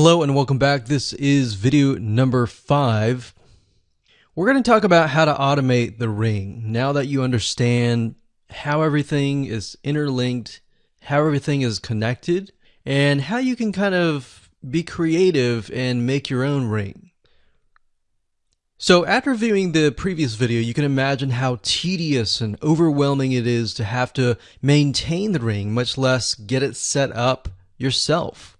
Hello and welcome back. This is video number five. We're going to talk about how to automate the ring. Now that you understand how everything is interlinked, how everything is connected, and how you can kind of be creative and make your own ring. So after viewing the previous video, you can imagine how tedious and overwhelming it is to have to maintain the ring, much less get it set up yourself.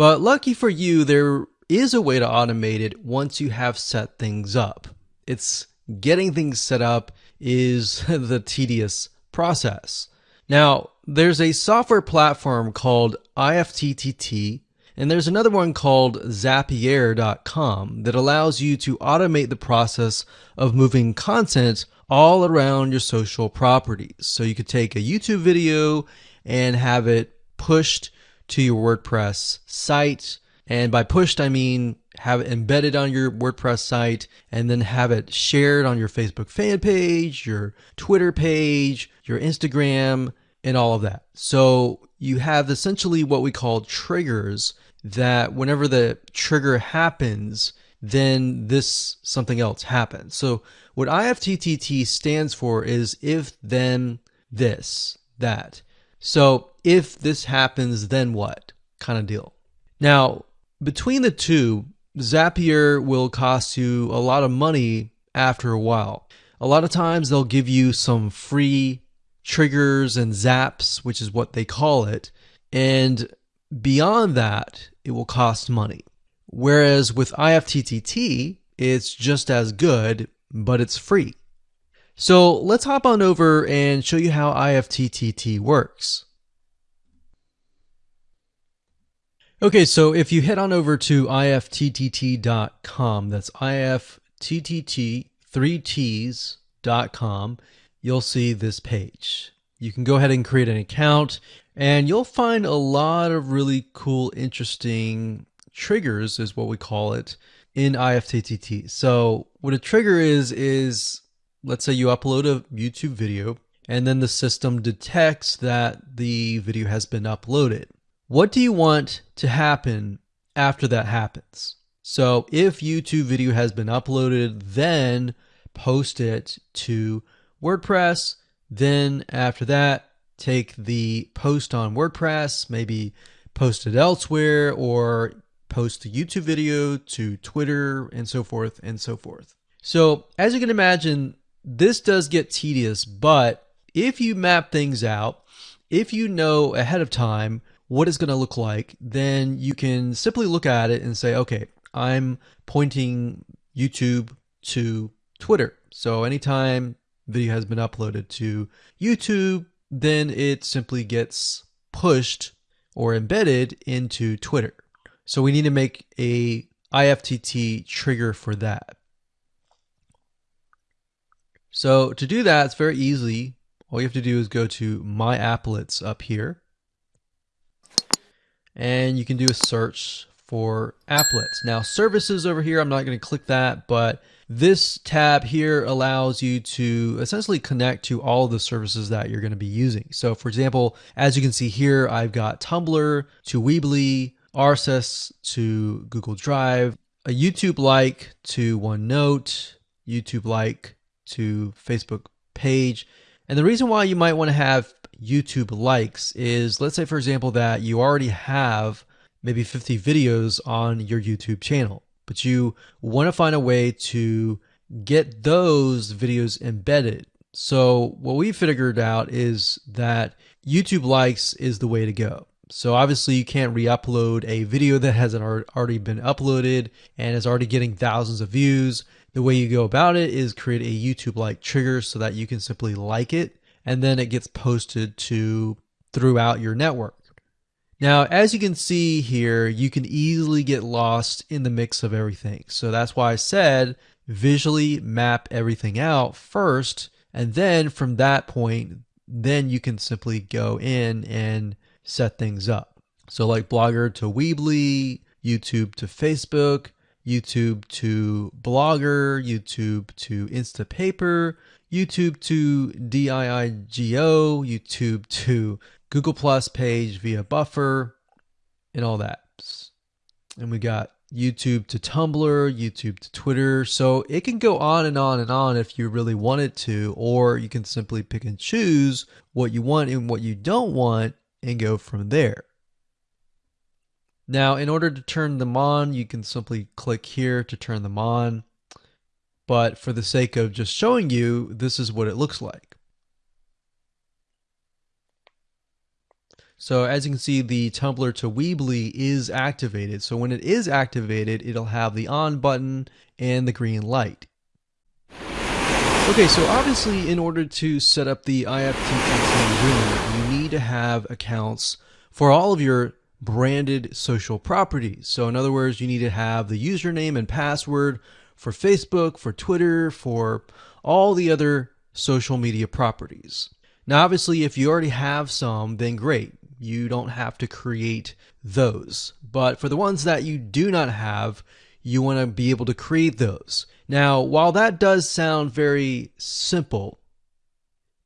But lucky for you, there is a way to automate it once you have set things up. It's getting things set up is the tedious process. Now, there's a software platform called IFTTT, and there's another one called Zapier.com that allows you to automate the process of moving content all around your social properties. So you could take a YouTube video and have it pushed to your WordPress site. And by pushed, I mean have it embedded on your WordPress site and then have it shared on your Facebook fan page, your Twitter page, your Instagram, and all of that. So you have essentially what we call triggers that whenever the trigger happens, then this something else happens. So what IFTTT stands for is if then this that. So if this happens, then what kind of deal. Now, between the two, Zapier will cost you a lot of money after a while. A lot of times they'll give you some free triggers and zaps, which is what they call it. And beyond that, it will cost money. Whereas with IFTTT, it's just as good, but it's free. So let's hop on over and show you how IFTTT works. Okay, so if you head on over to ifttt.com, that's ifttt, three T's.com, you'll see this page. You can go ahead and create an account and you'll find a lot of really cool, interesting triggers is what we call it in IFTTT. So what a trigger is, is let's say you upload a YouTube video and then the system detects that the video has been uploaded. What do you want to happen after that happens? So if YouTube video has been uploaded, then post it to WordPress. Then after that, take the post on WordPress, maybe post it elsewhere or post the YouTube video to Twitter and so forth and so forth. So as you can imagine, this does get tedious, but if you map things out, if you know ahead of time what it's going to look like, then you can simply look at it and say, okay, I'm pointing YouTube to Twitter. So anytime video has been uploaded to YouTube, then it simply gets pushed or embedded into Twitter. So we need to make a IFTTT trigger for that. So to do that, it's very easy. All you have to do is go to My Applets up here and you can do a search for applets. Now services over here, I'm not going to click that, but this tab here allows you to essentially connect to all of the services that you're going to be using. So for example, as you can see here, I've got Tumblr to Weebly, RSS to Google Drive, a YouTube like to OneNote, YouTube like to Facebook page. And the reason why you might want to have YouTube likes is let's say, for example, that you already have maybe 50 videos on your YouTube channel, but you want to find a way to get those videos embedded. So what we figured out is that YouTube likes is the way to go. So obviously you can't re-upload a video that hasn't already been uploaded and is already getting thousands of views. The way you go about it is create a YouTube like trigger so that you can simply like it and then it gets posted to throughout your network. Now, as you can see here, you can easily get lost in the mix of everything. So that's why I said visually map everything out first, and then from that point, then you can simply go in and set things up. So like Blogger to Weebly, YouTube to Facebook, YouTube to Blogger, YouTube to Instapaper, YouTube to DIIGO, YouTube to Google Plus page via Buffer, and all that. and we got YouTube to Tumblr, YouTube to Twitter. So it can go on and on and on if you really want it to, or you can simply pick and choose what you want and what you don't want and go from there. Now, in order to turn them on, you can simply click here to turn them on. But for the sake of just showing you, this is what it looks like. So as you can see, the Tumblr to Weebly is activated. So when it is activated, it'll have the on button and the green light. Okay, so obviously in order to set up the IFTTT room, you need to have accounts for all of your branded social properties. So in other words, you need to have the username and password for Facebook, for Twitter, for all the other social media properties. Now, obviously, if you already have some, then great you don't have to create those. But for the ones that you do not have, you want to be able to create those. Now, while that does sound very simple,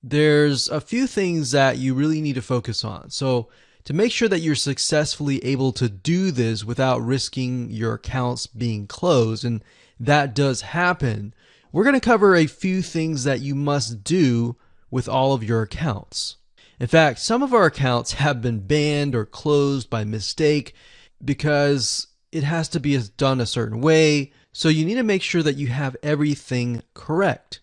there's a few things that you really need to focus on. So, to make sure that you're successfully able to do this without risking your accounts being closed, and that does happen, we're going to cover a few things that you must do with all of your accounts. In fact, some of our accounts have been banned or closed by mistake because it has to be done a certain way. So you need to make sure that you have everything correct.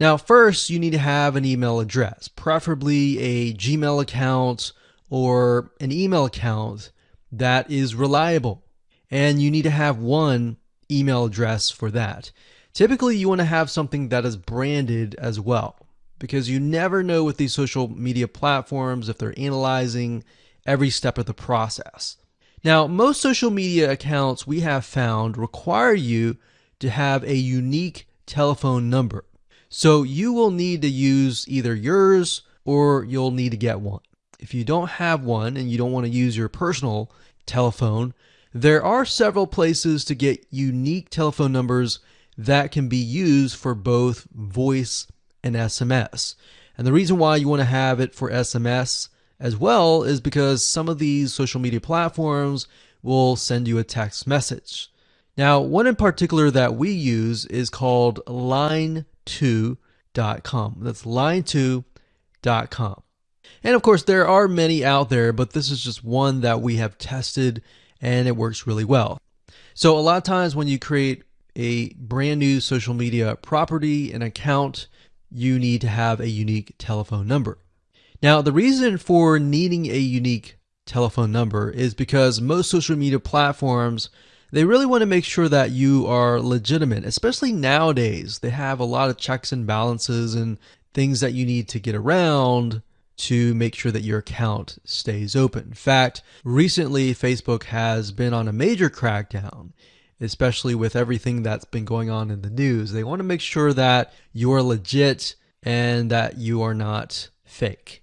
Now, first, you need to have an email address, preferably a Gmail account or an email account that is reliable. And you need to have one email address for that. Typically, you want to have something that is branded as well because you never know with these social media platforms if they're analyzing every step of the process. Now, most social media accounts we have found require you to have a unique telephone number. So you will need to use either yours or you'll need to get one. If you don't have one and you don't want to use your personal telephone, there are several places to get unique telephone numbers that can be used for both voice and SMS. And the reason why you want to have it for SMS as well is because some of these social media platforms will send you a text message. Now, one in particular that we use is called line2.com. That's line2.com. And of course, there are many out there, but this is just one that we have tested and it works really well. So, a lot of times when you create a brand new social media property, an account, you need to have a unique telephone number. Now, the reason for needing a unique telephone number is because most social media platforms they really want to make sure that you are legitimate, especially nowadays. They have a lot of checks and balances and things that you need to get around to make sure that your account stays open. In fact, recently Facebook has been on a major crackdown especially with everything that's been going on in the news. They want to make sure that you're legit and that you are not fake.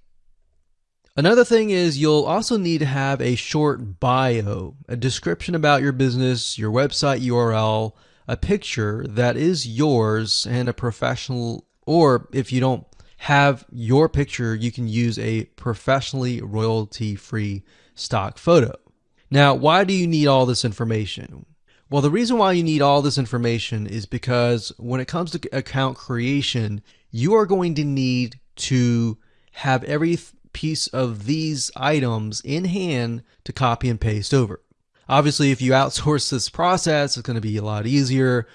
Another thing is you'll also need to have a short bio, a description about your business, your website URL, a picture that is yours, and a professional, or if you don't have your picture, you can use a professionally royalty free stock photo. Now, why do you need all this information? Well, the reason why you need all this information is because when it comes to account creation, you are going to need to have every piece of these items in hand to copy and paste over. Obviously, if you outsource this process, it's going to be a lot easier.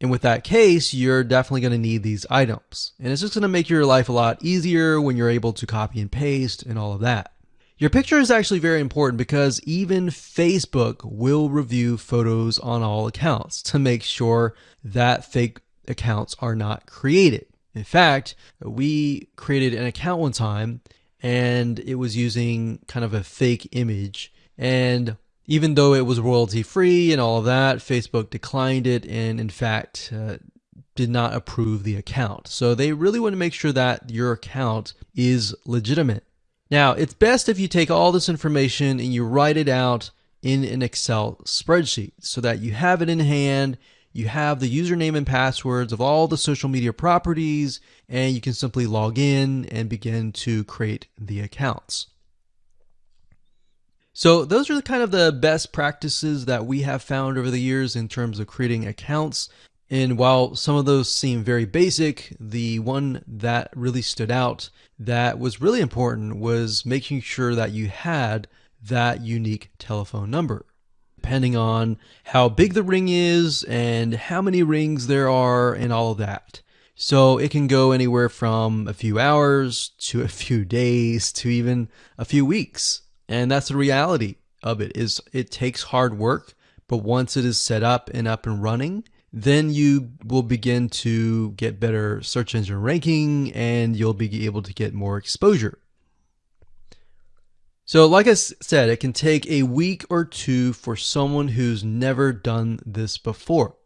And with that case, you're definitely going to need these items. And it's just going to make your life a lot easier when you're able to copy and paste and all of that. Your picture is actually very important because even Facebook will review photos on all accounts to make sure that fake accounts are not created. In fact, we created an account one time and it was using kind of a fake image. And even though it was royalty free and all of that, Facebook declined it and, in fact, uh, did not approve the account. So they really want to make sure that your account is legitimate. Now, it's best if you take all this information and you write it out in an Excel spreadsheet so that you have it in hand, you have the username and passwords of all the social media properties, and you can simply log in and begin to create the accounts. So, those are the kind of the best practices that we have found over the years in terms of creating accounts. And while some of those seem very basic, the one that really stood out that was really important was making sure that you had that unique telephone number. Depending on how big the ring is and how many rings there are and all of that. So it can go anywhere from a few hours to a few days to even a few weeks. And that's the reality of it is it takes hard work, but once it is set up and up and running, then you will begin to get better search engine ranking and you'll be able to get more exposure. So, like I said, it can take a week or two for someone who's never done this before.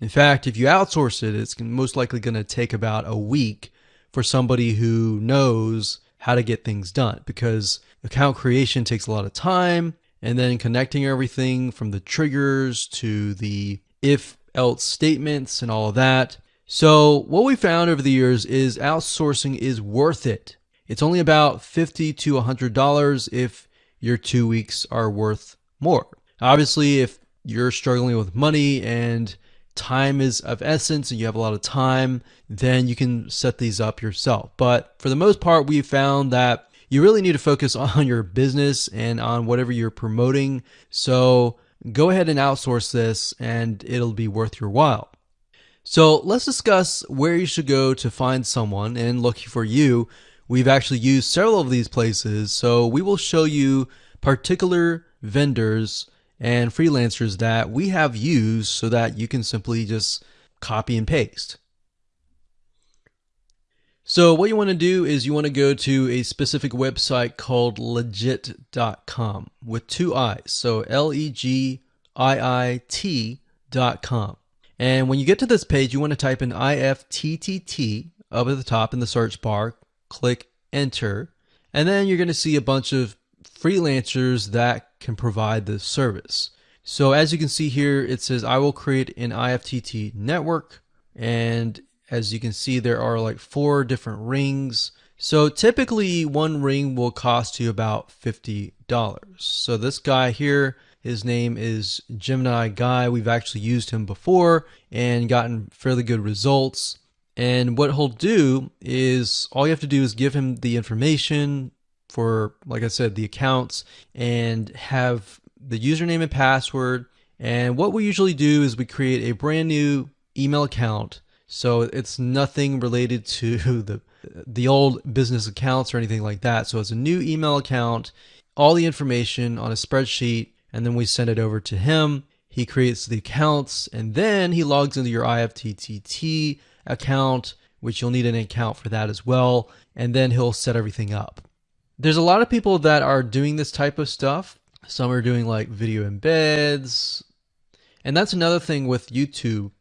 In fact, if you outsource it, it's most likely going to take about a week for somebody who knows how to get things done because account creation takes a lot of time and then connecting everything from the triggers to the if else statements and all of that. So, what we found over the years is outsourcing is worth it. It's only about 50 to $100 if your two weeks are worth more. Obviously, if you're struggling with money and time is of essence and you have a lot of time, then you can set these up yourself. But for the most part, we've found that you really need to focus on your business and on whatever you're promoting. So go ahead and outsource this and it'll be worth your while. So let's discuss where you should go to find someone. And lucky for you, we've actually used several of these places. So we will show you particular vendors and freelancers that we have used so that you can simply just copy and paste. So what you want to do is you want to go to a specific website called legiit.com with two I's. So L E G I I T.com. And when you get to this page, you want to type in IFTTT up at the top in the search bar, click enter, and then you're going to see a bunch of freelancers that can provide this service. So as you can see here, it says I will create an IFTTT network and as you can see, there are like four different rings. So typically one ring will cost you about $50. So this guy here, his name is Gemini Guy. We've actually used him before and gotten fairly good results. And what he'll do is all you have to do is give him the information for, like I said, the accounts and have the username and password. And what we usually do is we create a brand new email account so it's nothing related to the the old business accounts or anything like that. So it's a new email account, all the information on a spreadsheet, and then we send it over to him. He creates the accounts and then he logs into your IFTTT account, which you'll need an account for that as well. And then he'll set everything up. There's a lot of people that are doing this type of stuff. Some are doing like video embeds. And that's another thing with YouTube.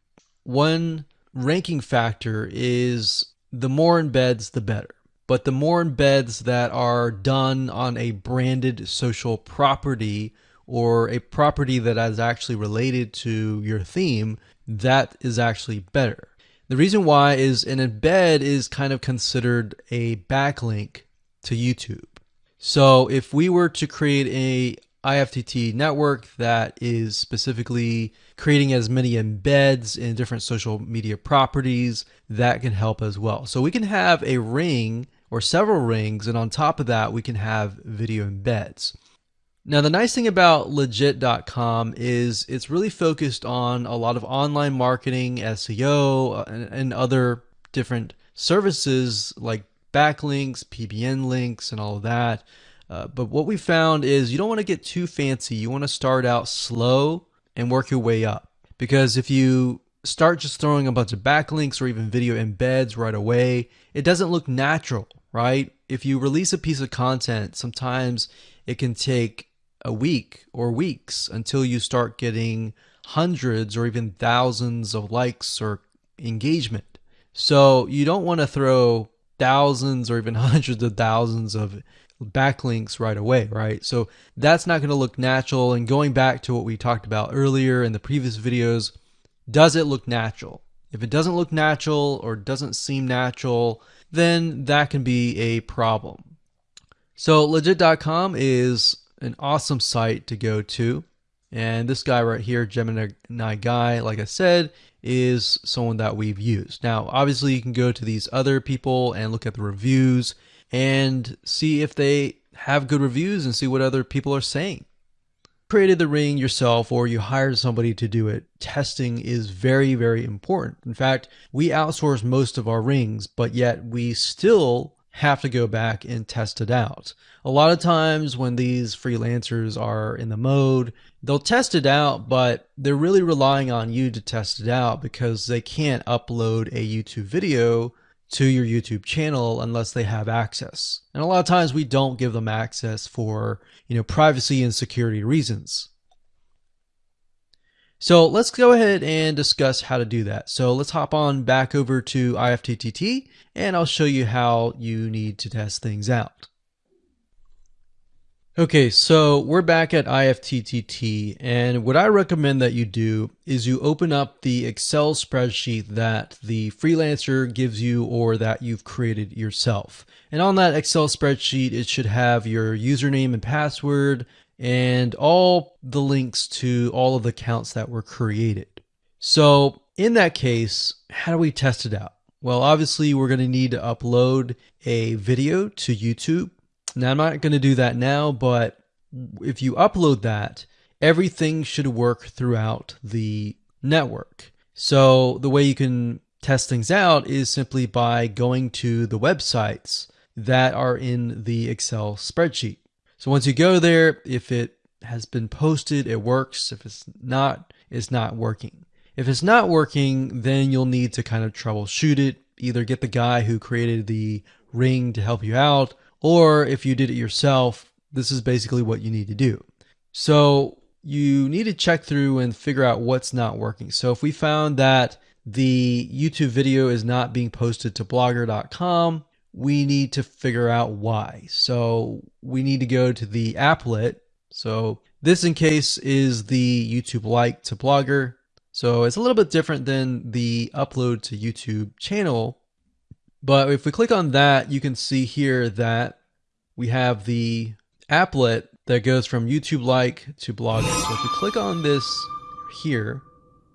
One ranking factor is the more embeds, the better. But the more embeds that are done on a branded social property or a property that is actually related to your theme, that is actually better. The reason why is an embed is kind of considered a backlink to YouTube. So if we were to create a IFTTT network that is specifically creating as many embeds in different social media properties that can help as well. So we can have a ring or several rings, and on top of that, we can have video embeds. Now, the nice thing about legiit.com is it's really focused on a lot of online marketing, SEO, and, and other different services like backlinks, PBN links, and all of that. Uh, but what we found is you don't want to get too fancy. You want to start out slow and work your way up. Because if you start just throwing a bunch of backlinks or even video embeds right away, it doesn't look natural, right? If you release a piece of content, sometimes it can take a week or weeks until you start getting hundreds or even thousands of likes or engagement. So you don't want to throw thousands or even hundreds of thousands of backlinks right away, right? So that's not going to look natural. And going back to what we talked about earlier in the previous videos, does it look natural? If it doesn't look natural or doesn't seem natural, then that can be a problem. So legiit.com is an awesome site to go to. And this guy right here, Gemini Guy, like I said, is someone that we've used. Now, obviously, you can go to these other people and look at the reviews and see if they have good reviews and see what other people are saying. Created the ring yourself or you hired somebody to do it, testing is very, very important. In fact, we outsource most of our rings, but yet we still have to go back and test it out. A lot of times when these freelancers are in the mode, they'll test it out, but they're really relying on you to test it out because they can't upload a YouTube video to your YouTube channel unless they have access. And a lot of times we don't give them access for, you know, privacy and security reasons. So let's go ahead and discuss how to do that. So let's hop on back over to IFTTT and I'll show you how you need to test things out. Okay, so we're back at IFTTT and what I recommend that you do is you open up the Excel spreadsheet that the freelancer gives you or that you've created yourself. And on that Excel spreadsheet, it should have your username and password, and all the links to all of the accounts that were created. So in that case, how do we test it out? Well, obviously we're going to need to upload a video to YouTube. Now I'm not going to do that now, but if you upload that, everything should work throughout the network. So the way you can test things out is simply by going to the websites that are in the Excel spreadsheet. So once you go there, if it has been posted, it works. If it's not, it's not working. If it's not working, then you'll need to kind of troubleshoot it. Either get the guy who created the ring to help you out, or if you did it yourself, this is basically what you need to do. So you need to check through and figure out what's not working. So if we found that the YouTube video is not being posted to blogger.com, we need to figure out why. So we need to go to the applet. So this in case is the YouTube like to Blogger. So it's a little bit different than the upload to YouTube channel. But if we click on that, you can see here that we have the applet that goes from YouTube like to Blogger. So if we click on this here,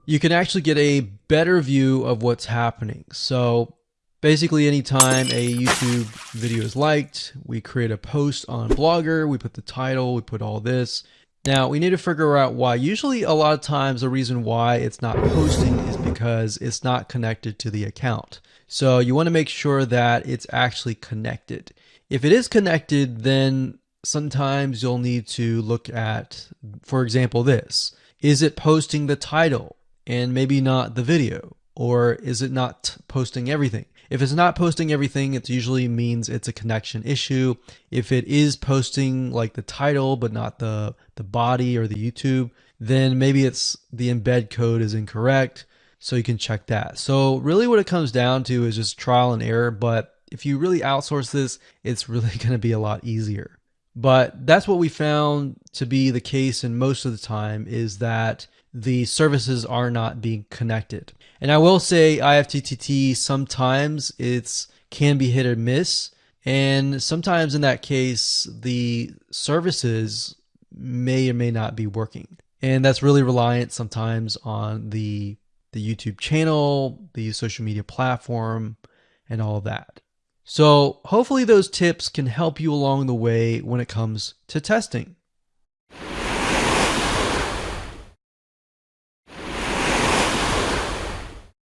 you can actually get a better view of what's happening. So Basically, anytime a YouTube video is liked, we create a post on Blogger, we put the title, we put all this. Now, we need to figure out why. Usually, a lot of times, the reason why it's not posting is because it's not connected to the account. So you want to make sure that it's actually connected. If it is connected, then sometimes you'll need to look at, for example, this. Is it posting the title and maybe not the video? Or is it not posting everything? If it's not posting everything, it usually means it's a connection issue. If it is posting like the title but not the the body or the YouTube, then maybe it's the embed code is incorrect. So you can check that. So really what it comes down to is just trial and error, but if you really outsource this, it's really going to be a lot easier. But that's what we found to be the case and most of the time is that the services are not being connected. And I will say IFTTT sometimes it's can be hit or miss. And sometimes in that case, the services may or may not be working. And that's really reliant sometimes on the the YouTube channel, the social media platform, and all that. So hopefully those tips can help you along the way when it comes to testing.